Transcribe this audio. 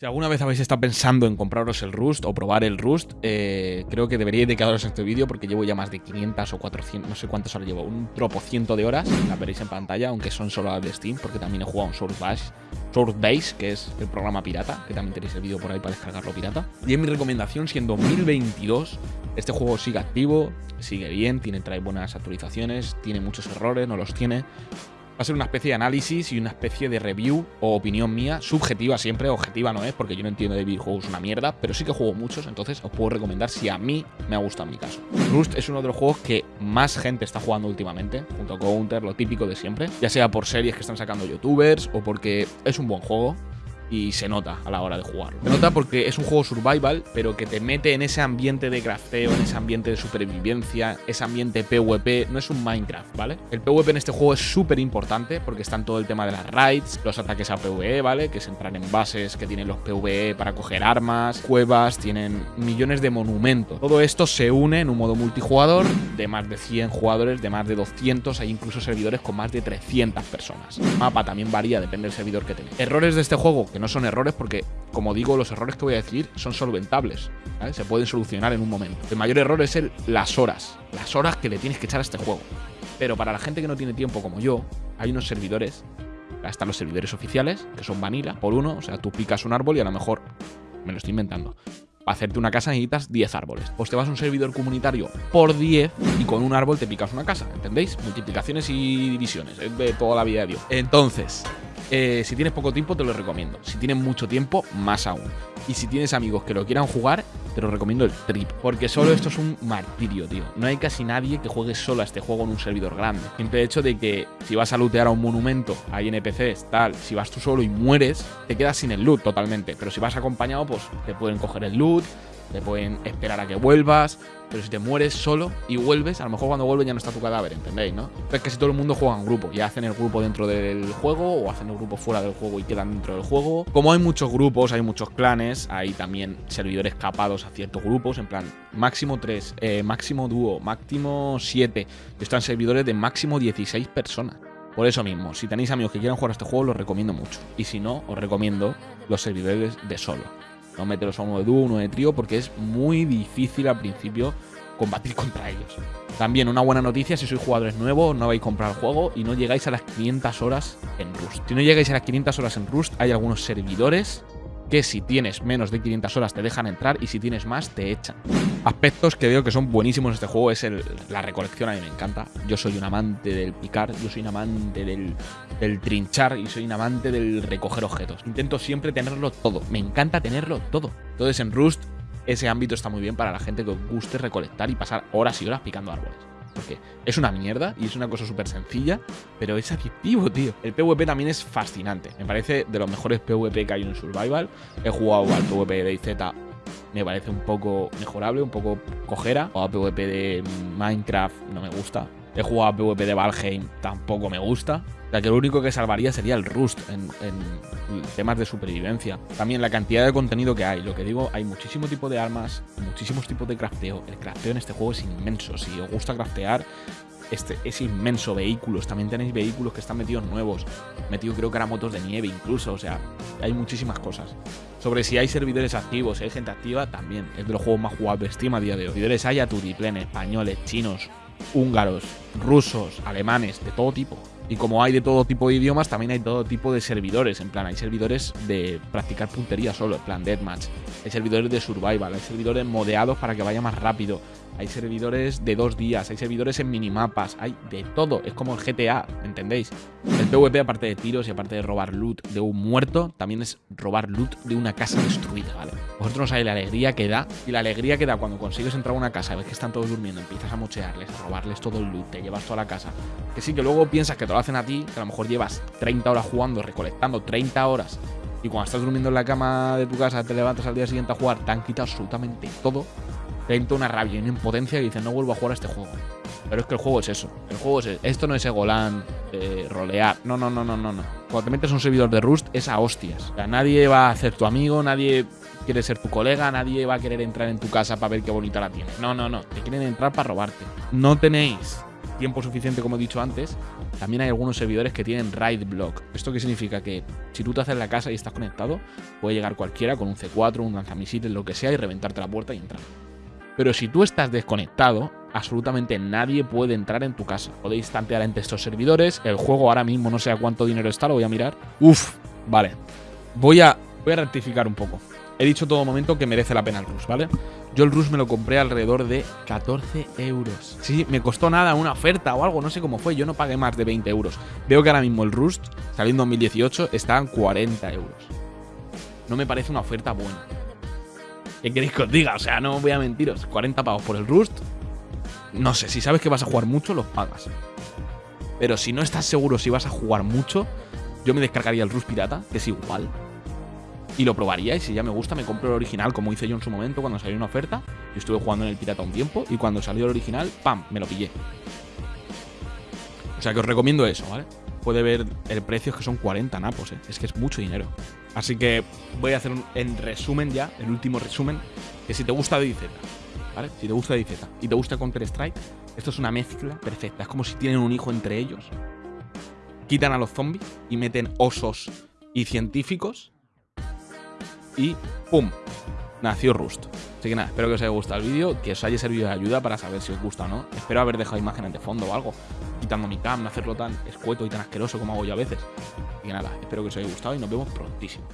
Si alguna vez habéis estado pensando en compraros el Rust o probar el Rust, eh, creo que deberíais de quedaros en este vídeo porque llevo ya más de 500 o 400, no sé cuántas horas llevo, un tropo ciento de horas, la veréis en pantalla, aunque son solo las de Steam, porque también he jugado un Source Base, Source Base, que es el programa pirata, que también tenéis el vídeo por ahí para descargarlo pirata. Y en mi recomendación, si en 2022 este juego sigue activo, sigue bien, tiene, trae buenas actualizaciones, tiene muchos errores, no los tiene, a ser una especie de análisis y una especie de review o opinión mía, subjetiva siempre, objetiva no es, porque yo no entiendo de videojuegos una mierda, pero sí que juego muchos, entonces os puedo recomendar si a mí me ha gustado en mi caso. Rust es uno de los juegos que más gente está jugando últimamente, junto con Counter, lo típico de siempre, ya sea por series que están sacando youtubers o porque es un buen juego y se nota a la hora de jugar. Se nota porque es un juego survival, pero que te mete en ese ambiente de crafteo, en ese ambiente de supervivencia, ese ambiente PvP. No es un Minecraft, ¿vale? El PvP en este juego es súper importante porque está en todo el tema de las raids, los ataques a PvE, ¿vale? Que se entran en bases que tienen los PvE para coger armas, cuevas, tienen millones de monumentos. Todo esto se une en un modo multijugador de más de 100 jugadores, de más de 200, hay incluso servidores con más de 300 personas. El mapa también varía, depende del servidor que tenga. Errores de este juego que no son errores porque, como digo, los errores que voy a decir son solventables. Se pueden solucionar en un momento. El mayor error es el, las horas. Las horas que le tienes que echar a este juego. Pero para la gente que no tiene tiempo como yo, hay unos servidores. Están los servidores oficiales, que son vanilla, por uno. O sea, tú picas un árbol y a lo mejor, me lo estoy inventando, para hacerte una casa necesitas 10 árboles. Pues te vas a un servidor comunitario por 10 y con un árbol te picas una casa, ¿entendéis? Multiplicaciones y divisiones, es de toda la vida de Dios. Entonces, eh, si tienes poco tiempo, te lo recomiendo. Si tienes mucho tiempo, más aún. Y si tienes amigos que lo quieran jugar, te lo recomiendo el trip. Porque solo esto es un martirio, tío. No hay casi nadie que juegue solo a este juego en un servidor grande. Simple hecho de que si vas a lootear a un monumento, hay NPCs, tal, si vas tú solo y mueres, te quedas sin el loot totalmente. Pero si vas acompañado, pues te pueden coger el loot, te pueden esperar a que vuelvas, pero si te mueres solo y vuelves, a lo mejor cuando vuelves ya no está tu cadáver, ¿entendéis? ¿no? Es que si todo el mundo juega en grupo, ya hacen el grupo dentro del juego o hacen el grupo fuera del juego y quedan dentro del juego. Como hay muchos grupos, hay muchos clanes, hay también servidores capados a ciertos grupos, en plan máximo 3, eh, máximo dúo, máximo 7. Están servidores de máximo 16 personas. Por eso mismo, si tenéis amigos que quieran jugar a este juego, los recomiendo mucho. Y si no, os recomiendo los servidores de solo. No meteros a uno de dúo, uno de trío, porque es muy difícil al principio combatir contra ellos. También una buena noticia si sois jugadores nuevos, no vais a comprar el juego y no llegáis a las 500 horas en Rust. Si no llegáis a las 500 horas en Rust, hay algunos servidores que si tienes menos de 500 horas te dejan entrar y si tienes más te echan. Aspectos que veo que son buenísimos en este juego es la recolección, a mí me encanta. Yo soy un amante del picar, yo soy un amante del, del trinchar y soy un amante del recoger objetos. Intento siempre tenerlo todo, me encanta tenerlo todo. Entonces en Rust ese ámbito está muy bien para la gente que os guste recolectar y pasar horas y horas picando árboles. Porque es una mierda y es una cosa súper sencilla, pero es adictivo, tío. El PvP también es fascinante. Me parece de los mejores PvP que hay en Survival. He jugado al PvP de IZ me parece un poco mejorable, un poco cojera. O a PvP de Minecraft no me gusta. He jugado a PvP de Valheim, tampoco me gusta. Sea que lo único que salvaría sería el Rust en, temas de supervivencia. También la cantidad de contenido que hay. Lo que digo, hay muchísimo tipo de armas, muchísimos tipos de crafteo. El crafteo en este juego es inmenso. Si os gusta craftear, este, es inmenso. Vehículos, también tenéis vehículos que están metidos nuevos. Metido creo que era motos de nieve incluso. O sea, hay muchísimas cosas. Sobre si hay servidores activos, si hay gente activa, también. Es de los juegos más jugables Steam a día de hoy. Servidores hay a tutiplén, españoles, chinos, húngaros, rusos, alemanes, de todo tipo. Y como hay de todo tipo de idiomas, también hay todo tipo de servidores. En plan, hay servidores de practicar puntería solo, en plan deathmatch. Hay servidores de survival, hay servidores modeados para que vaya más rápido hay servidores de dos días, hay servidores en minimapas, hay de todo. Es como el GTA, ¿entendéis? El PvP, aparte de tiros y aparte de robar loot de un muerto, también es robar loot de una casa destruida, ¿vale? Vosotros no sabéis la alegría que da. Y la alegría que da cuando consigues entrar a una casa, ves que están todos durmiendo, empiezas a mochearles, a robarles todo el loot, te llevas toda la casa. Que sí, que luego piensas que lo hacen a ti, que a lo mejor llevas 30 horas jugando, recolectando 30 horas y cuando estás durmiendo en la cama de tu casa, te levantas al día siguiente a jugar, te han quitado absolutamente todo te entra una rabia y una impotencia y dices, no vuelvo a jugar a este juego. Pero es que el juego es eso. El juego es Esto no es Egoland, de rolear. No, no, no, no, no, no. Cuando te metes un servidor de Rust es a hostias. O sea, nadie va a ser tu amigo, nadie quiere ser tu colega, nadie va a querer entrar en tu casa para ver qué bonita la tienes. No, no, no. Te quieren entrar para robarte. No tenéis tiempo suficiente, como he dicho antes, También hay algunos servidores que tienen raid block. ¿Esto qué significa? Que si tú te haces la casa y estás conectado, puede llegar cualquiera con un C4, un lanzamisiles, lo que sea, y reventarte la puerta y entrar. Pero si tú estás desconectado, absolutamente nadie puede entrar en tu casa. Podéis tantear entre estos servidores. El juego ahora mismo no sé a cuánto dinero está, lo voy a mirar. Uf, vale. Voy a, voy a rectificar un poco. He dicho todo momento que merece la pena el Rus, ¿vale? Yo el Rus me lo compré alrededor de 14 euros. Sí, me costó nada, una oferta o algo, no sé cómo fue. Yo no pagué más de 20 euros. Veo que ahora mismo el Rust, saliendo en 2018, está en 40 euros. No me parece una oferta buena. ¿Qué queréis que os diga? O sea, no voy a mentiros. 40 pavos por el Rust. No sé, si sabes que vas a jugar mucho, los pagas. Pero si no estás seguro si vas a jugar mucho, yo me descargaría el Rust Pirata, que es igual. Y lo probaría, y si ya me gusta, me compro el original, como hice yo en su momento cuando salió una oferta. Yo estuve jugando en el Pirata un tiempo, y cuando salió el original, ¡pam! Me lo pillé. O sea que os recomiendo eso, ¿vale? Puede ver el precio, es que son 40 napos, ¿eh? Es que es mucho dinero. Así que voy a hacer un, en resumen ya, el último resumen, que si te gusta DayZ, ¿vale? Si te gusta DayZ y te gusta Counter-Strike, esto es una mezcla perfecta. Es como si tienen un hijo entre ellos. Quitan a los zombies y meten osos y científicos. Y ¡pum! Nació Rust. Así que nada, espero que os haya gustado el vídeo, que os haya servido de ayuda para saber si os gusta o no. Espero haber dejado imágenes de fondo o algo, quitando mi cam, no hacerlo tan escueto y tan asqueroso como hago yo a veces. Así que nada, espero que os haya gustado y nos vemos prontísimo.